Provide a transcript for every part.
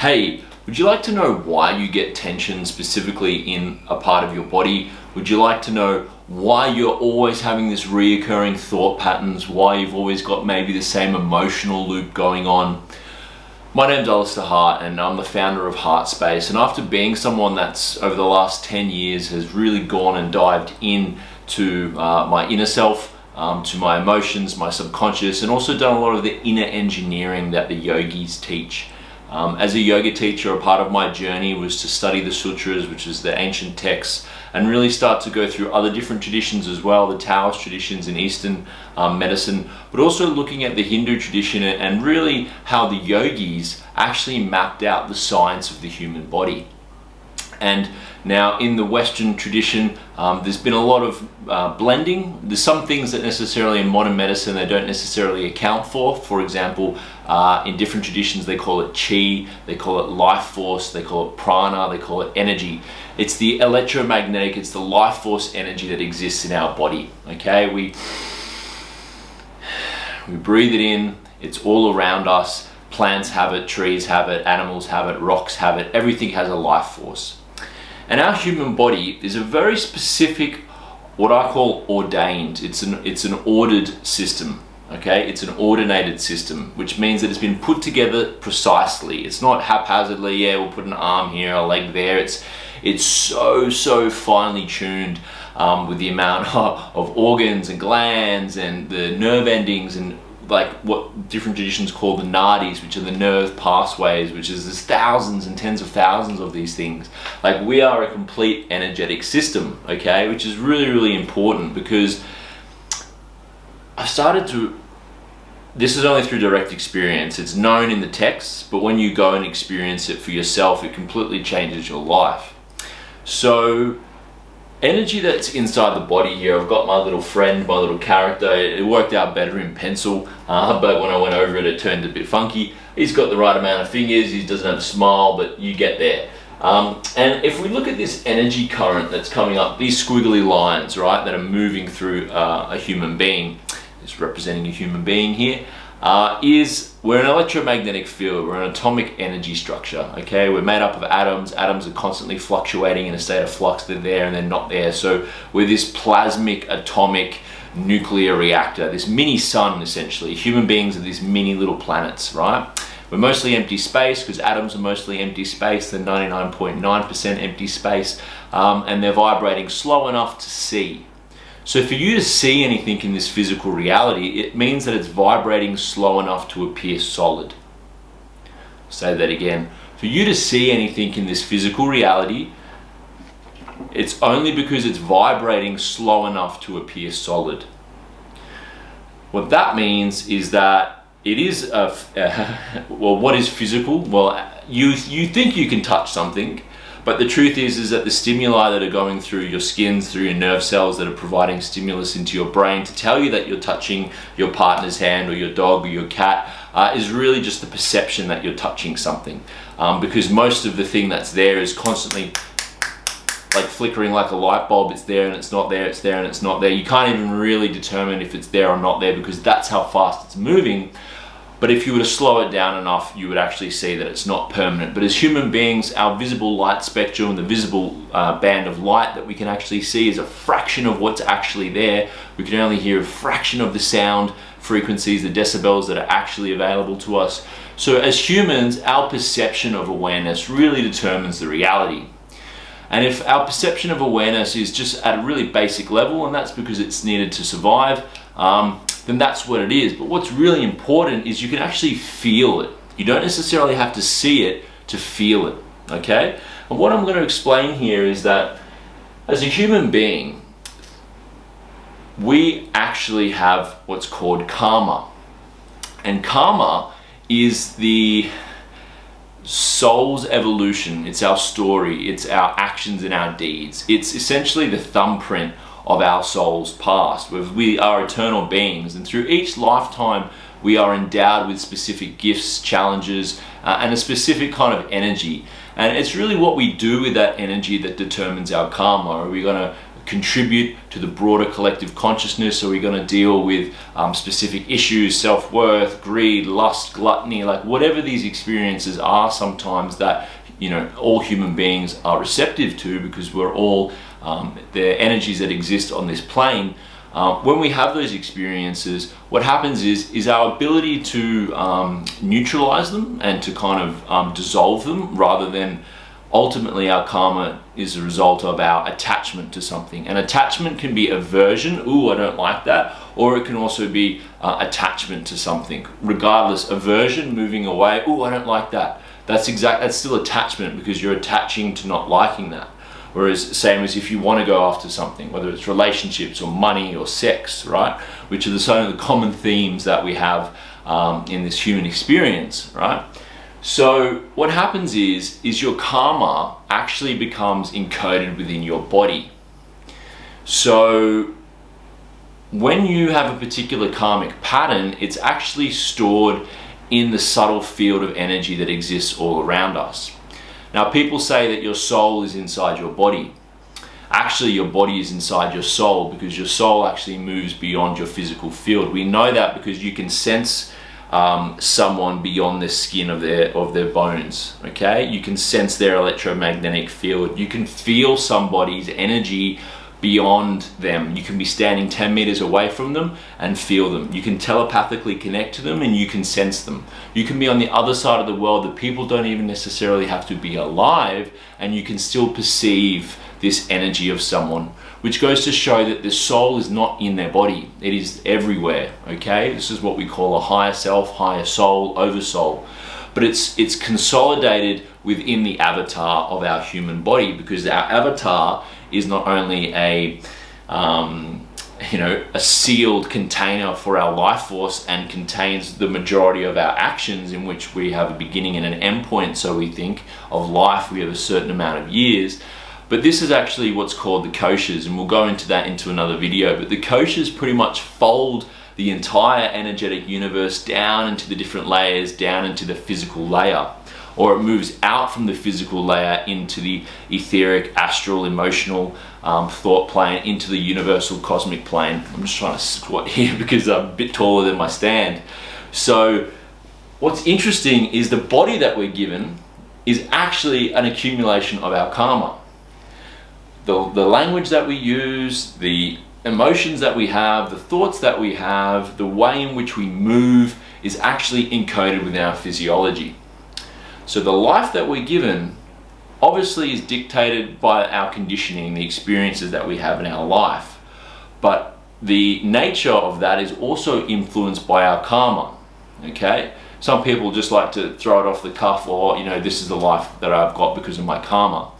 Hey, would you like to know why you get tension specifically in a part of your body? Would you like to know why you're always having this reoccurring thought patterns, why you've always got maybe the same emotional loop going on? My name's Alistair Hart and I'm the founder of Heartspace and after being someone that's over the last 10 years has really gone and dived into uh, my inner self, um, to my emotions, my subconscious and also done a lot of the inner engineering that the yogis teach. Um, as a yoga teacher, a part of my journey was to study the sutras, which is the ancient texts, and really start to go through other different traditions as well, the Taoist traditions in Eastern um, medicine, but also looking at the Hindu tradition and really how the yogis actually mapped out the science of the human body. And now in the Western tradition, um, there's been a lot of uh, blending. There's some things that necessarily in modern medicine they don't necessarily account for. For example, uh, in different traditions they call it chi, they call it life force, they call it prana, they call it energy. It's the electromagnetic, it's the life force energy that exists in our body. Okay, we, we breathe it in, it's all around us. Plants have it, trees have it, animals have it, rocks have it, everything has a life force. And our human body is a very specific, what I call ordained. It's an, it's an ordered system, okay? It's an ordinated system, which means that it's been put together precisely. It's not haphazardly, yeah, we'll put an arm here, a leg there. It's, it's so, so finely tuned um, with the amount of organs and glands and the nerve endings and like what different traditions call the nadis, which are the nerve pathways, which is there's thousands and tens of thousands of these things. Like we are a complete energetic system, okay, which is really, really important because I started to, this is only through direct experience. It's known in the texts, but when you go and experience it for yourself, it completely changes your life. So energy that's inside the body here, I've got my little friend, my little character, it worked out better in pencil, uh, but when I went over it, it turned a bit funky. He's got the right amount of fingers, he doesn't have a smile, but you get there. Um, and if we look at this energy current that's coming up, these squiggly lines, right, that are moving through uh, a human being, it's representing a human being here, uh, is we're an electromagnetic field, we're an atomic energy structure, okay? We're made up of atoms, atoms are constantly fluctuating in a state of flux, they're there and they're not there. So we're this plasmic atomic nuclear reactor, this mini sun essentially. Human beings are these mini little planets, right? We're mostly empty space because atoms are mostly empty space, they're 99.9% empty space, um, and they're vibrating slow enough to see, so for you to see anything in this physical reality, it means that it's vibrating slow enough to appear solid. Say that again. For you to see anything in this physical reality, it's only because it's vibrating slow enough to appear solid. What that means is that it is a, uh, well, what is physical? Well, you, you think you can touch something, but the truth is, is that the stimuli that are going through your skins, through your nerve cells that are providing stimulus into your brain to tell you that you're touching your partner's hand or your dog or your cat uh, is really just the perception that you're touching something. Um, because most of the thing that's there is constantly like flickering like a light bulb. It's there and it's not there, it's there and it's not there. You can't even really determine if it's there or not there because that's how fast it's moving. But if you were to slow it down enough, you would actually see that it's not permanent. But as human beings, our visible light spectrum, the visible uh, band of light that we can actually see is a fraction of what's actually there. We can only hear a fraction of the sound frequencies, the decibels that are actually available to us. So as humans, our perception of awareness really determines the reality. And if our perception of awareness is just at a really basic level, and that's because it's needed to survive, um, then that's what it is. But what's really important is you can actually feel it. You don't necessarily have to see it to feel it, okay? And what I'm going to explain here is that as a human being, we actually have what's called karma. And karma is the soul's evolution. It's our story. It's our actions and our deeds. It's essentially the thumbprint of our soul's past. We are eternal beings and through each lifetime we are endowed with specific gifts, challenges, uh, and a specific kind of energy. And it's really what we do with that energy that determines our karma. Are we going to contribute to the broader collective consciousness? Are we going to deal with um, specific issues, self-worth, greed, lust, gluttony, like whatever these experiences are sometimes that you know all human beings are receptive to because we're all um, the energies that exist on this plane uh, when we have those experiences, what happens is, is our ability to um, neutralize them and to kind of um, dissolve them rather than ultimately our karma is a result of our attachment to something. And attachment can be aversion, ooh, I don't like that, or it can also be uh, attachment to something. Regardless, aversion, moving away, ooh, I don't like that. That's exact. That's still attachment because you're attaching to not liking that. Whereas same as if you want to go after something, whether it's relationships or money or sex, right? Which are the some of the common themes that we have um, in this human experience, right? So what happens is, is your karma actually becomes encoded within your body. So when you have a particular karmic pattern, it's actually stored in the subtle field of energy that exists all around us. Now people say that your soul is inside your body. Actually your body is inside your soul because your soul actually moves beyond your physical field. We know that because you can sense um, someone beyond the skin of their of their bones okay you can sense their electromagnetic field you can feel somebody's energy beyond them. You can be standing 10 meters away from them and feel them. You can telepathically connect to them and you can sense them. You can be on the other side of the world that people don't even necessarily have to be alive and you can still perceive this energy of someone, which goes to show that the soul is not in their body. It is everywhere, okay? This is what we call a higher self, higher soul, oversoul. But it's, it's consolidated within the avatar of our human body because our avatar is not only a um, you know a sealed container for our life force and contains the majority of our actions in which we have a beginning and an end point so we think of life. We have a certain amount of years. But this is actually what's called the koshas and we'll go into that into another video. But the koshas pretty much fold the entire energetic universe down into the different layers down into the physical layer or it moves out from the physical layer into the etheric, astral, emotional um, thought plane, into the universal cosmic plane. I'm just trying to squat here because I'm a bit taller than my stand. So what's interesting is the body that we're given is actually an accumulation of our karma. The, the language that we use, the emotions that we have, the thoughts that we have, the way in which we move is actually encoded within our physiology. So the life that we're given obviously is dictated by our conditioning, the experiences that we have in our life. But the nature of that is also influenced by our karma, okay? Some people just like to throw it off the cuff or, you know, this is the life that I've got because of my karma.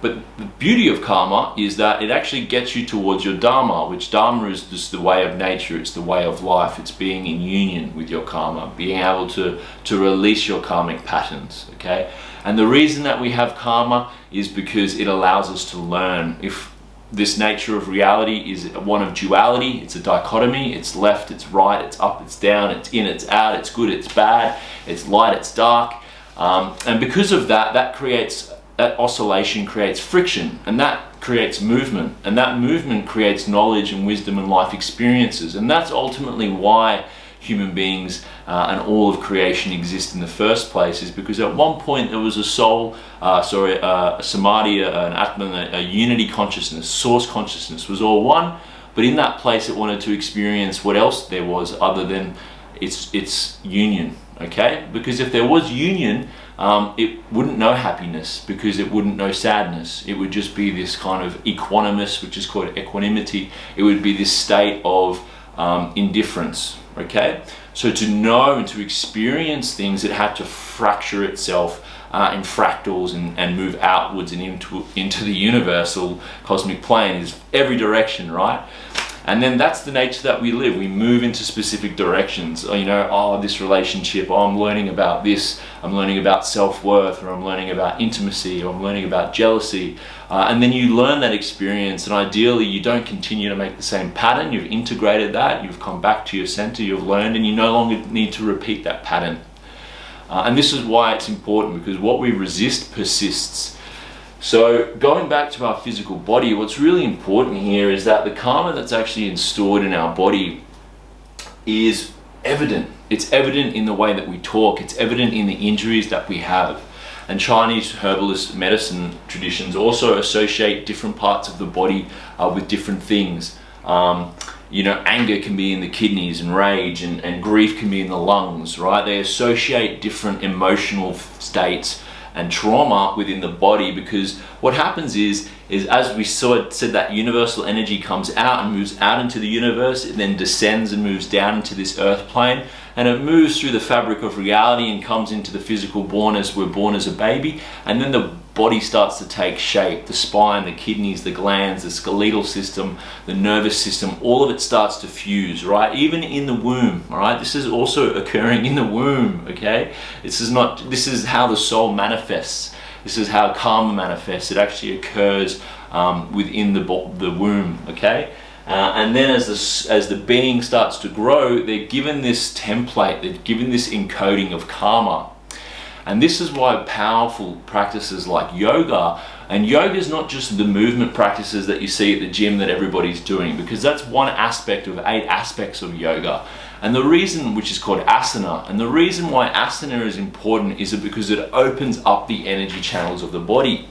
But the beauty of karma is that it actually gets you towards your dharma, which dharma is just the way of nature, it's the way of life, it's being in union with your karma, being able to, to release your karmic patterns, okay? And the reason that we have karma is because it allows us to learn. If this nature of reality is one of duality, it's a dichotomy, it's left, it's right, it's up, it's down, it's in, it's out, it's good, it's bad, it's light, it's dark. Um, and because of that, that creates that oscillation creates friction and that creates movement and that movement creates knowledge and wisdom and life experiences and that's ultimately why human beings uh, and all of creation exist in the first place is because at one point there was a soul, uh, sorry, uh, a samadhi, an atman, a, a unity consciousness, source consciousness was all one, but in that place it wanted to experience what else there was other than its, its union, okay? Because if there was union, um, it wouldn't know happiness because it wouldn't know sadness. It would just be this kind of equanimous, which is called equanimity. It would be this state of um, indifference, okay? So to know and to experience things, it had to fracture itself uh, in fractals and, and move outwards and into, into the universal cosmic plane is every direction, right? And then that's the nature that we live. We move into specific directions. You know, oh, this relationship, oh, I'm learning about this, I'm learning about self-worth, or I'm learning about intimacy, or I'm learning about jealousy. Uh, and then you learn that experience, and ideally you don't continue to make the same pattern. You've integrated that, you've come back to your center, you've learned, and you no longer need to repeat that pattern. Uh, and this is why it's important, because what we resist persists. So going back to our physical body, what's really important here is that the karma that's actually installed in our body is evident. It's evident in the way that we talk. It's evident in the injuries that we have. And Chinese herbalist medicine traditions also associate different parts of the body uh, with different things. Um, you know, anger can be in the kidneys and rage and, and grief can be in the lungs, right? They associate different emotional states and trauma within the body because what happens is is as we saw said that universal energy comes out and moves out into the universe it then descends and moves down into this earth plane and it moves through the fabric of reality and comes into the physical born as we're born as a baby and then the body starts to take shape. The spine, the kidneys, the glands, the skeletal system, the nervous system, all of it starts to fuse, right? Even in the womb, all right? This is also occurring in the womb, okay? This is not, this is how the soul manifests. This is how karma manifests. It actually occurs um, within the, the womb, okay? Uh, and then as the, as the being starts to grow, they're given this template, they're given this encoding of karma. And this is why powerful practices like yoga, and yoga is not just the movement practices that you see at the gym that everybody's doing, because that's one aspect of eight aspects of yoga. And the reason, which is called asana, and the reason why asana is important is because it opens up the energy channels of the body.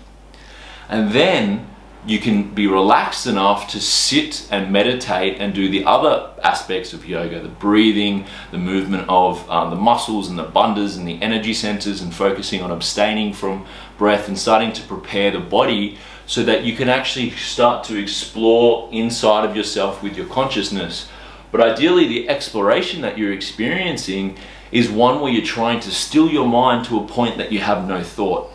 And then you can be relaxed enough to sit and meditate and do the other aspects of yoga, the breathing, the movement of um, the muscles and the bandhas and the energy centers and focusing on abstaining from breath and starting to prepare the body so that you can actually start to explore inside of yourself with your consciousness. But ideally the exploration that you're experiencing is one where you're trying to still your mind to a point that you have no thought.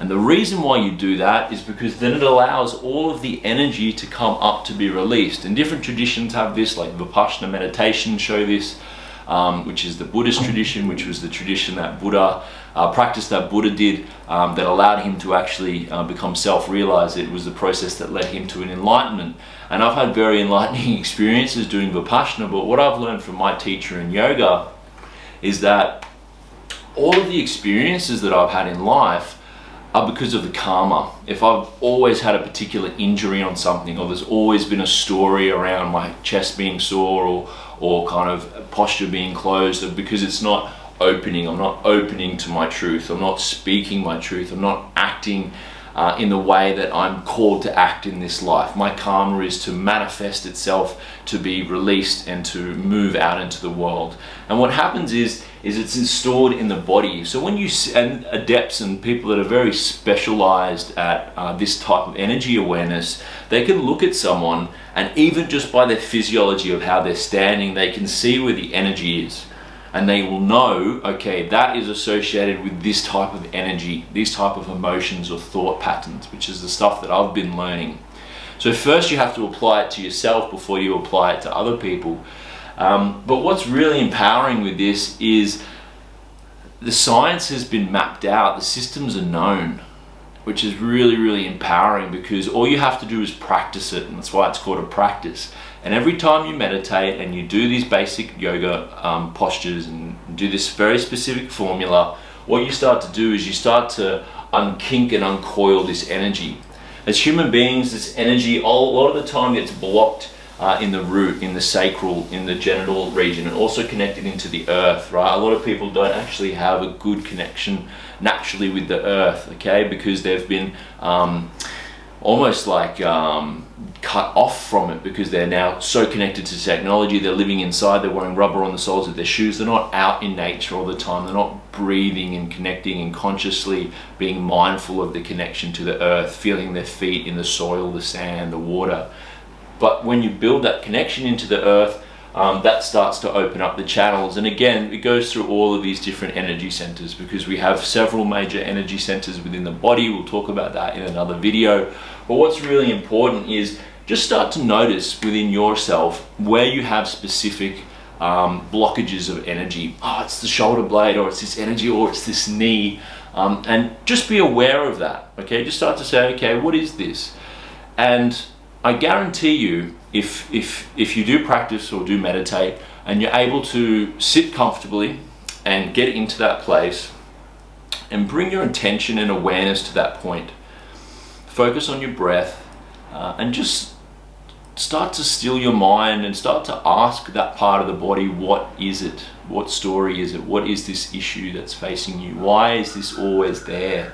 And the reason why you do that is because then it allows all of the energy to come up to be released. And different traditions have this, like Vipassana meditation show this, um, which is the Buddhist tradition, which was the tradition that Buddha, uh, practice that Buddha did um, that allowed him to actually uh, become self-realized. It was the process that led him to an enlightenment. And I've had very enlightening experiences doing Vipassana, but what I've learned from my teacher in yoga is that all of the experiences that I've had in life are because of the karma. If I've always had a particular injury on something or there's always been a story around my chest being sore or, or kind of posture being closed because it's not opening, I'm not opening to my truth, I'm not speaking my truth, I'm not acting uh, in the way that I'm called to act in this life. My karma is to manifest itself, to be released and to move out into the world. And what happens is, is it's installed in the body. So when you, and adepts and people that are very specialized at uh, this type of energy awareness, they can look at someone and even just by their physiology of how they're standing, they can see where the energy is and they will know, okay, that is associated with this type of energy, these type of emotions or thought patterns, which is the stuff that I've been learning. So first you have to apply it to yourself before you apply it to other people. Um, but what's really empowering with this is the science has been mapped out, the systems are known, which is really, really empowering because all you have to do is practice it, and that's why it's called a practice. And every time you meditate and you do these basic yoga um, postures and do this very specific formula, what you start to do is you start to unkink and uncoil this energy. As human beings, this energy a lot of the time gets blocked uh, in the root, in the sacral, in the genital region, and also connected into the earth, right? A lot of people don't actually have a good connection naturally with the earth, okay? Because they've been um, almost like um, cut off from it because they're now so connected to technology they're living inside they're wearing rubber on the soles of their shoes they're not out in nature all the time they're not breathing and connecting and consciously being mindful of the connection to the earth feeling their feet in the soil the sand the water but when you build that connection into the earth um, that starts to open up the channels and again it goes through all of these different energy centers because we have several major energy centers within the body we'll talk about that in another video but what's really important is just start to notice within yourself where you have specific um, blockages of energy. Oh, it's the shoulder blade, or it's this energy, or it's this knee. Um, and just be aware of that, okay? Just start to say, okay, what is this? And I guarantee you, if, if, if you do practice or do meditate, and you're able to sit comfortably and get into that place, and bring your intention and awareness to that point. Focus on your breath uh, and just start to still your mind and start to ask that part of the body what is it? What story is it? What is this issue that's facing you? Why is this always there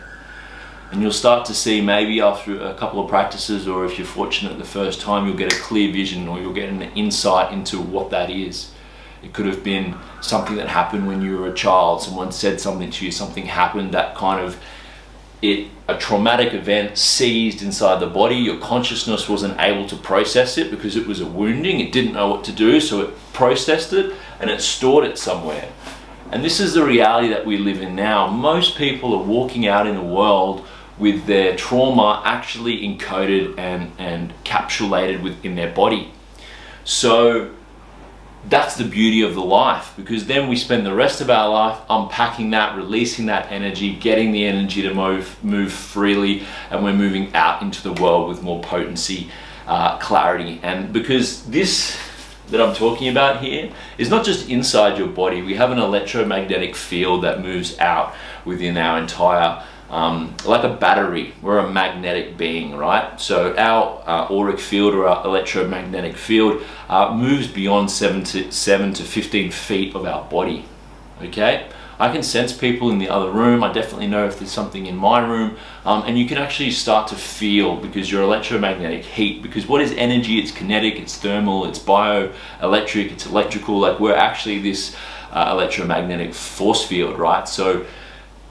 and you'll start to see maybe after a couple of practices or if you're fortunate the first time you'll get a clear vision or you'll get an insight into what that is. It could have been something that happened when you were a child. Someone said something to you something happened that kind of it a traumatic event seized inside the body. Your consciousness wasn't able to process it because it was a wounding. It didn't know what to do so it processed it and it stored it somewhere. And this is the reality that we live in now. Most people are walking out in the world with their trauma actually encoded and and capsulated within their body. So that's the beauty of the life because then we spend the rest of our life unpacking that releasing that energy getting the energy to move move freely and we're moving out into the world with more potency uh, clarity. And because this that I'm talking about here is not just inside your body we have an electromagnetic field that moves out within our entire um, like a battery. We're a magnetic being, right? So our uh, auric field or our electromagnetic field uh, moves beyond seven to seven to 15 feet of our body. Okay. I can sense people in the other room. I definitely know if there's something in my room. Um, and you can actually start to feel because your electromagnetic heat, because what is energy? It's kinetic, it's thermal, it's bioelectric, it's electrical. Like we're actually this uh, electromagnetic force field, right? So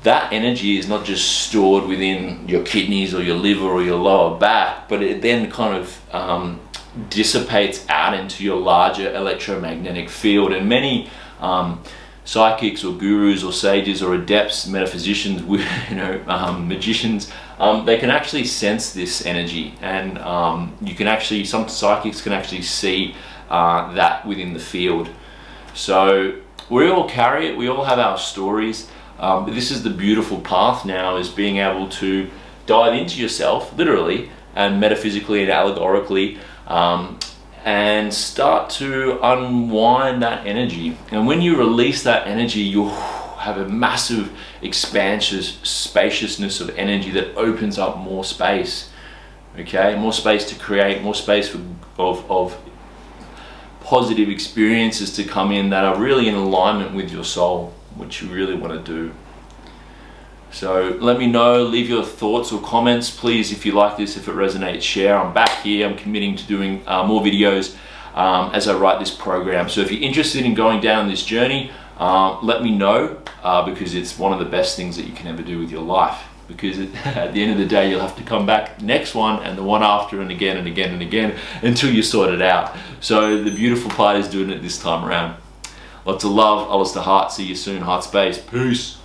that energy is not just stored within your kidneys or your liver or your lower back, but it then kind of um, dissipates out into your larger electromagnetic field. And many um, psychics or gurus or sages or adepts, metaphysicians, you know, um, magicians, um, they can actually sense this energy, and um, you can actually some psychics can actually see uh, that within the field. So we all carry it. We all have our stories. Um, this is the beautiful path now is being able to dive into yourself, literally, and metaphysically and allegorically, um, and start to unwind that energy. And when you release that energy, you'll have a massive expansive spaciousness of energy that opens up more space. Okay, more space to create, more space for, of, of positive experiences to come in that are really in alignment with your soul what you really want to do. So let me know, leave your thoughts or comments. Please, if you like this, if it resonates, share. I'm back here. I'm committing to doing uh, more videos um, as I write this program. So if you're interested in going down this journey, uh, let me know uh, because it's one of the best things that you can ever do with your life. Because at the end of the day, you'll have to come back next one and the one after and again and again and again until you sort it out. So the beautiful part is doing it this time around. Lots of love, Alistair Hart. See you soon, Heart Space. Peace.